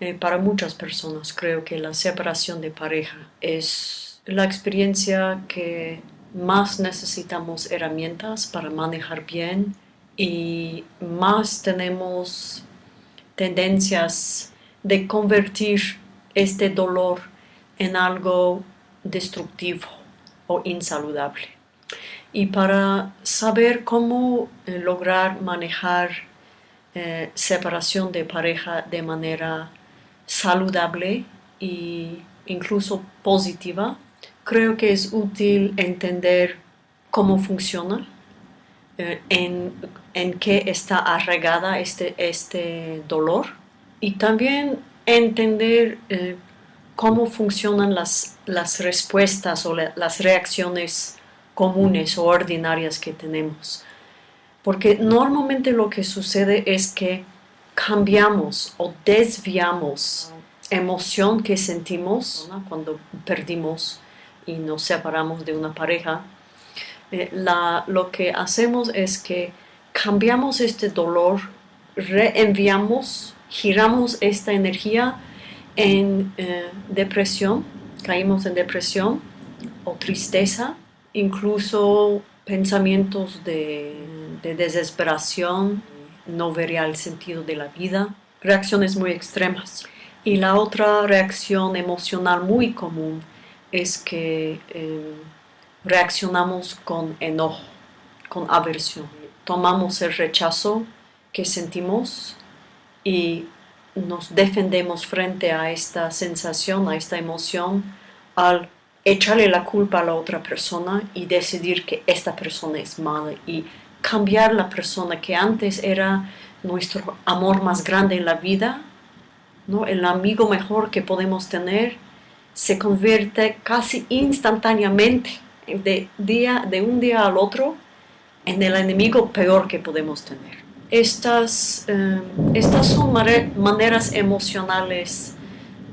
Eh, para muchas personas creo que la separación de pareja es la experiencia que más necesitamos herramientas para manejar bien y más tenemos tendencias de convertir este dolor en algo destructivo o insaludable. Y para saber cómo eh, lograr manejar eh, separación de pareja de manera saludable e incluso positiva, creo que es útil entender cómo funciona, eh, en, en, qué está arraigada este, este dolor y también entender eh, cómo funcionan las, las respuestas o las reacciones comunes o ordinarias que tenemos. Porque normalmente lo que sucede es que cambiamos o desviamos emoción que sentimos cuando perdimos y nos separamos de una pareja. Eh, lo que hacemos es que cambiamos este dolor, reenviamos, giramos esta energía en eh, depresión, caímos en depresión o tristeza, incluso pensamientos de, de desesperación, no vería el sentido de la vida, reacciones muy extremas. Y la otra reacción emocional muy común es que eh, reaccionamos con enojo, con aversión. Tomamos el rechazo que sentimos y nos defendemos frente a esta sensación, a esta emoción, al echarle la culpa a la otra persona y decidir que esta persona es mala y cambiar la persona que antes era nuestro amor más grande en la vida, ¿no? el amigo mejor que podemos tener, se convierte casi instantáneamente, de, día, de un día al otro, en el enemigo peor que podemos tener. Estas, eh, estas son maneras emocionales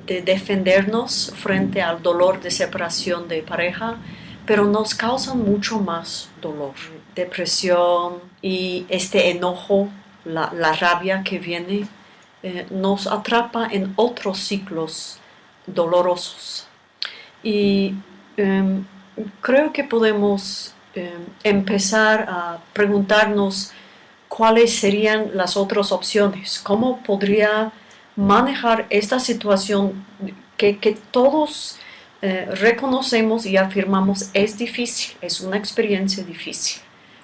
de defendernos frente al dolor de separación de pareja, pero nos causan mucho más dolor, depresión y este enojo, la, rabia que viene, eh, nos atrapa en otros ciclos dolorosos. Y em, creo que podemos em, empezar a preguntarnos cuáles serían las otras opciones, cómo podría manejar esta situación que, que todos eh, reconocemos y afirmamos es difícil, es una experiencia difícil.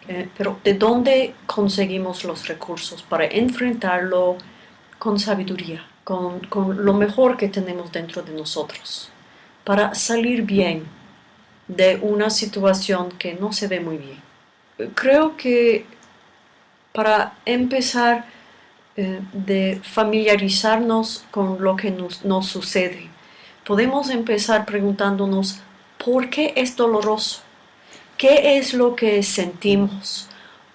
Eh, pero ¿de dónde conseguimos los recursos para enfrentarlo con sabiduría, con, con lo mejor que tenemos dentro de nosotros, para salir bien de una situación que no se ve muy bien? Creo que para empezar eh, de familiarizarnos con lo que nos, nos sucede, podemos empezar preguntándonos ¿por qué es doloroso? ¿Qué es lo que sentimos?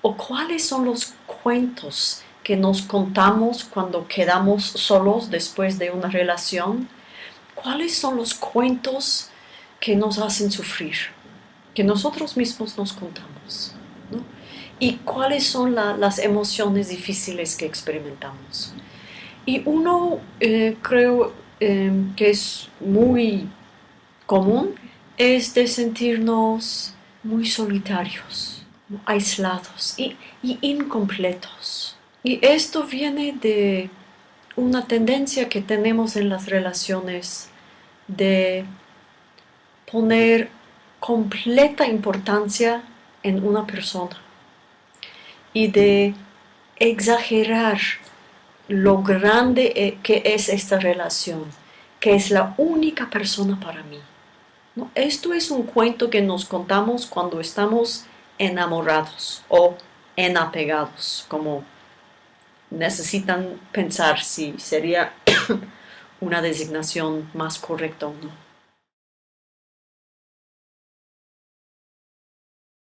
¿O cuáles son los cuentos que nos contamos cuando quedamos solos después de una relación? ¿Cuáles son los cuentos que nos hacen sufrir? Que nosotros mismos nos contamos. ¿Y cuáles son las emociones difíciles que experimentamos? Y uno, eh, creo, Em, que es muy común es de sentirnos muy solitarios, aislados y, incompletos. Y esto viene de una tendencia que tenemos en las relaciones de poner completa importancia en una persona y de exagerar lo grande eh, que es esta relación, que es la única persona para mí. Esto es un cuento que nos contamos cuando estamos enamorados o enapegados, como necesitan pensar si sería una designación más correcta o no.